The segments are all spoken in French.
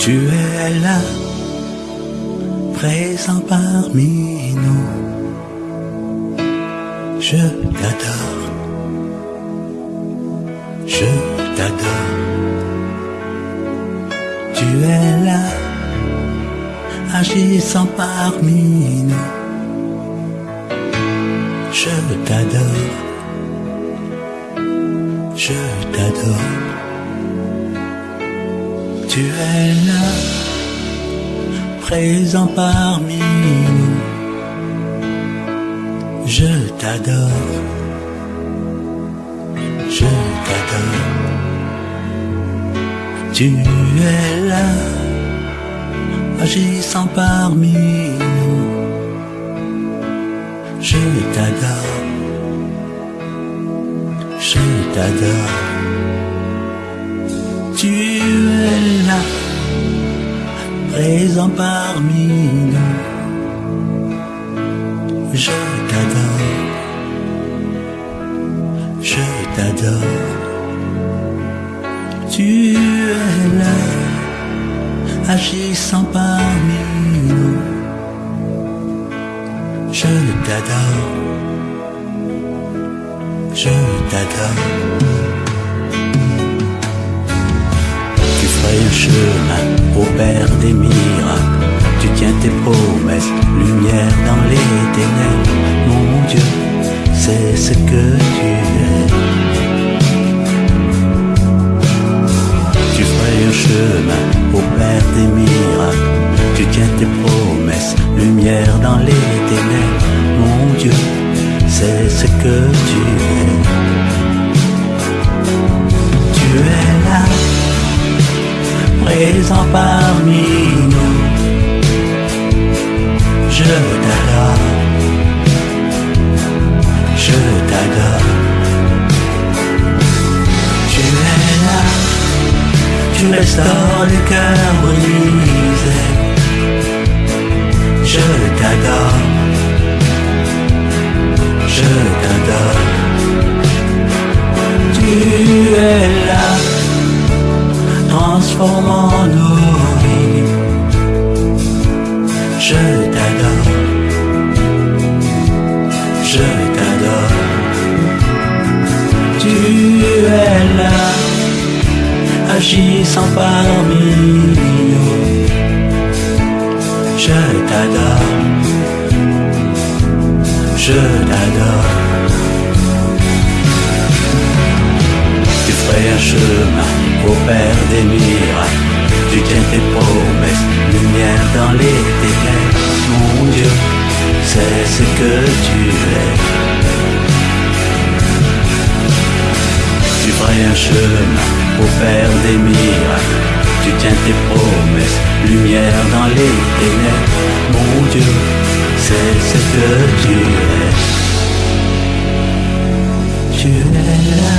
Tu es là, présent parmi nous. Je t'adore, je t'adore. Tu es là, agissant parmi nous. Je t'adore, je t'adore. Tu es là, présent parmi nous. Je t'adore, je t'adore. Tu es là, agissant parmi nous. Je t'adore, je t'adore. Parmi nous. Je t'adore, je t'adore. Tu es là, agissant parmi nous. Je t'adore, je t'adore. Des miracles. Tu tiens tes promesses, lumière dans les ténèbres. Mon Dieu, c'est ce que tu es. Tu ferais un chemin au Père des miracles. Tu tiens tes promesses, lumière dans les ténèbres. Mon Dieu, c'est ce que tu es. Présent parmi nous. Je t'adore, je t'adore. Tu es là, tu restaures le cœur brisé. Je t'adore, je t'adore. Tu es là, transformant je t'adore. Tu es là, agissant parmi nous. Je t'adore, je t'adore. Tu ferais un chemin au Père des miracles. Tu tiens tes promesses, lumière dans les ténèbres. Mon Dieu, c'est ce que tu es. Tu ferais un chemin au Père des miracles. Tu tiens tes promesses, lumière dans les ténèbres. Mon Dieu, c'est ce que tu es. Tu es là,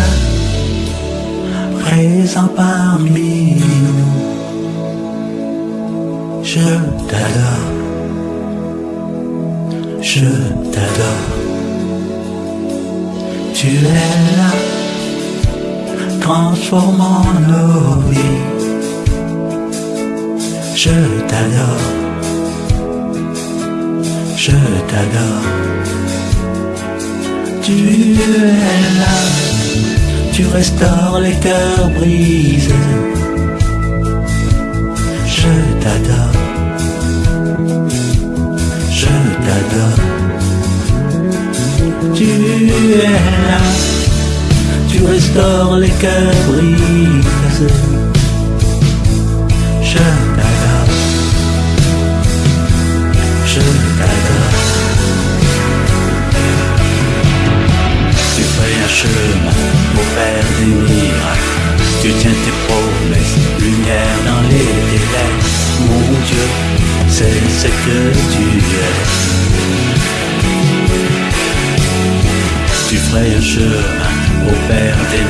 présent parmi nous. Je t'adore, je t'adore. Tu es là, transformant nos vies. Je t'adore, je t'adore. Tu es là, tu restaures les cœurs brisés. Tu restaures les brisés. Je t'adore, je t'adore. Tu fais un chemin pour faire des. Tu tiens tes promesses, lumière dans les ténèbres. Mon Dieu, c'est ce que tu es. Tu ferais un chemin au Père des.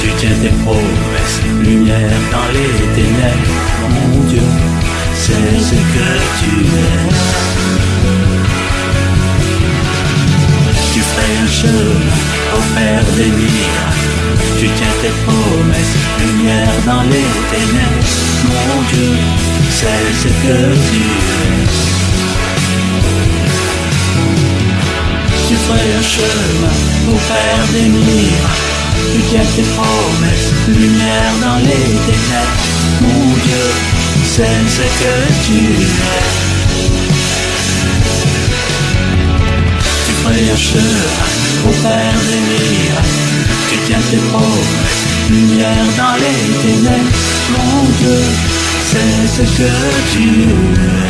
Tu tiens tes promesses, lumière dans les ténèbres. Mon Dieu, c'est ce que tu es. Tu ferais un chemin au Père des miracles. Tu tiens tes promesses, lumière dans les ténèbres. Mon Dieu, c'est ce que tu es. Ferais un chemin pour faire des miracles. Tu tiens tes promesses, lumière dans les ténèbres. Mon Dieu, c'est ce que tu es. Tu ferais un chemin pour faire des miracles. Tu tiens tes promesses, lumière dans les ténèbres. Mon Dieu, c'est ce que tu es.